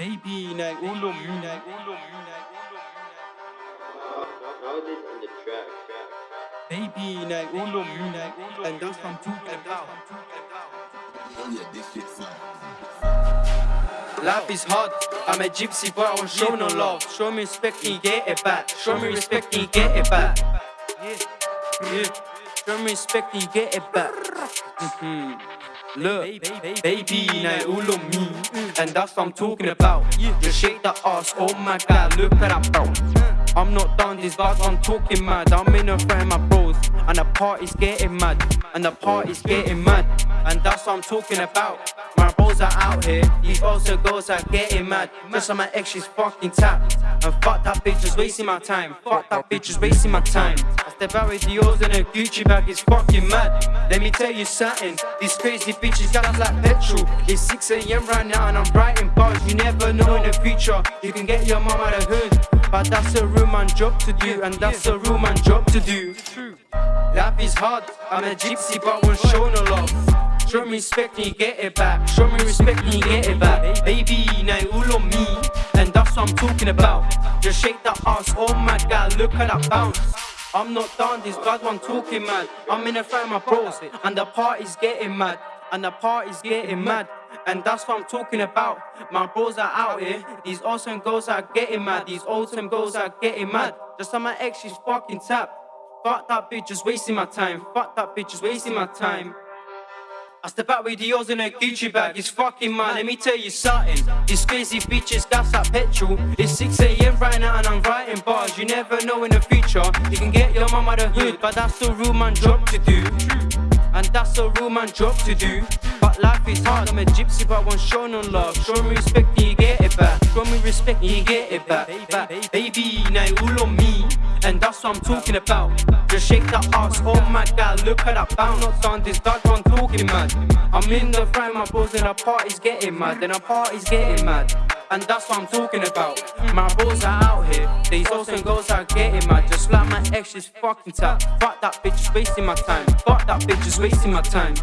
Baby, ulum, nej, ulum. Baby, nej, ulum, nej, and that's what I'm talking about. Life is hard, I'm a gypsy but I won't show no love. Show me respect and get it back. Show me respect and get it back. Yeah, yeah. Show me respect and get it back. Mhm. Look, baby, all on me And that's what I'm talking about. Just shake that ass, oh my god, look at that bro. I'm not done, these guys I'm talking mad. I'm in a frame, my bros. And the party's getting mad. And the party's getting mad. And that's what I'm talking about. My bros are out here. These also girls are getting mad. Just on my ex, she's fucking tapped. And fuck that bitch, just wasting my time. Fuck that bitch, just wasting my time Out with Dior's and a Gucci bag, it's fucking mad. Let me tell you something These crazy bitches got us like petrol. It's 6am right now and I'm writing bars. You never know in the future You can get your mom out of hood. But that's a real man job to do And that's a real man job to do. Life is hard, I'm a gypsy but won't show no love Show me respect and you get it back. Show me respect and you get it back. Baby, now all on me And that's what I'm talking about. Just shake that ass, oh my god, look at that bounce I'm not done, this guy's one talking mad I'm in a of my bros And the party's getting mad And the party's getting mad and that's what I'm talking about. My bros are out here. These awesome girls are getting mad. These awesome girls are getting mad. Just on my ex, she's fucking tap. Fuck that bitch, just wasting my time. Fuck that bitch, just wasting my time. I step out with the Dior's in a Gucci bag, it's fucking mad, let me tell you something. These crazy bitches gas like petrol. It's 6am right now and I'm writing bars. You never know in the future. You can get your mum out of hood But that's the real man job to do. And that's a real man job to do. But life is hard, I'm a gypsy but won't show no love. Show me respect and you get it back. Show me respect and you get it back, back. Baby, now you all on me And that's what I'm talking about Just shake that ass, oh my god, look at that bounce Not done, this dog one talking mad I'm in the frame, my bros and the party's getting mad Then the party's getting mad and that's what I'm talking about. My bros are out here. These awesome girls are getting mad. Just like my ex, she's fucking tap. Fuck that bitch, wasting my time. Fuck that bitch, is wasting my time.